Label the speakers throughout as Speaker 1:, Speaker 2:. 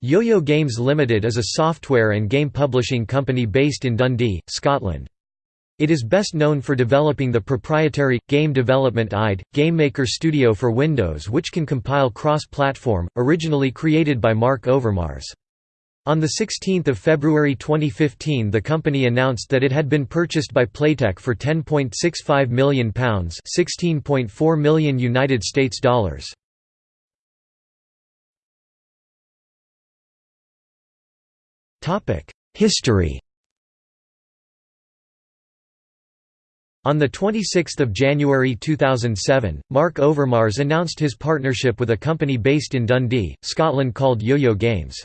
Speaker 1: Yo-Yo Games Limited is a software and game publishing company based in Dundee, Scotland. It is best known for developing the proprietary, Game Development IDE, GameMaker Studio for Windows which can compile cross-platform, originally created by Mark Overmars. On 16 February 2015 the company announced that it had been purchased by Playtech for £10.65 million 16.4 million United States dollars. History On 26 January 2007, Mark Overmars announced his partnership with a company based in Dundee, Scotland called Yo-Yo Games.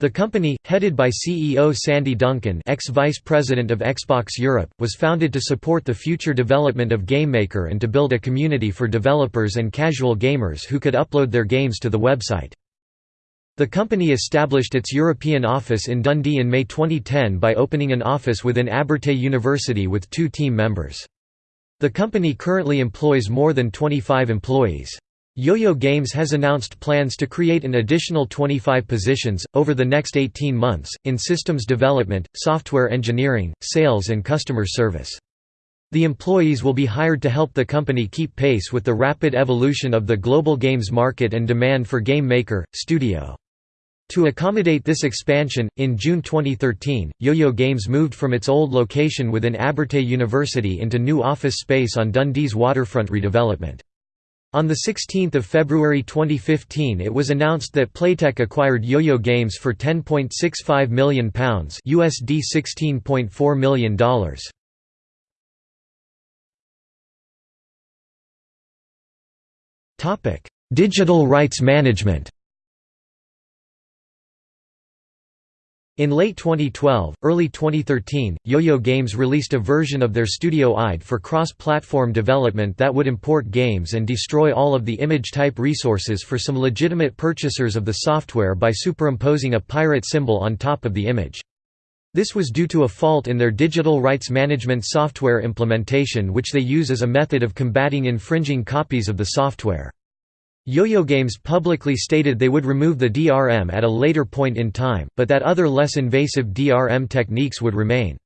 Speaker 1: The company, headed by CEO Sandy Duncan ex-vice president of Xbox Europe, was founded to support the future development of GameMaker and to build a community for developers and casual gamers who could upload their games to the website. The company established its European office in Dundee in May 2010 by opening an office within Abertay University with two team members. The company currently employs more than 25 employees. Yo-Yo Games has announced plans to create an additional 25 positions, over the next 18 months, in systems development, software engineering, sales and customer service. The employees will be hired to help the company keep pace with the rapid evolution of the global games market and demand for GameMaker, studio. To accommodate this expansion, in June 2013, Yo-Yo Games moved from its old location within Abertay University into new office space on Dundee's waterfront redevelopment. On 16 February 2015 it was announced that Playtech acquired Yo-Yo Games for £10.65 million USD $16.4 million. Digital rights management In late 2012, early 2013, Yo-Yo Games released a version of their Studio IDE for cross-platform development that would import games and destroy all of the image type resources for some legitimate purchasers of the software by superimposing a pirate symbol on top of the image. This was due to a fault in their digital rights management software implementation which they use as a method of combating infringing copies of the software. Yo-Yo Games publicly stated they would remove the DRM at a later point in time, but that other less invasive DRM techniques would remain.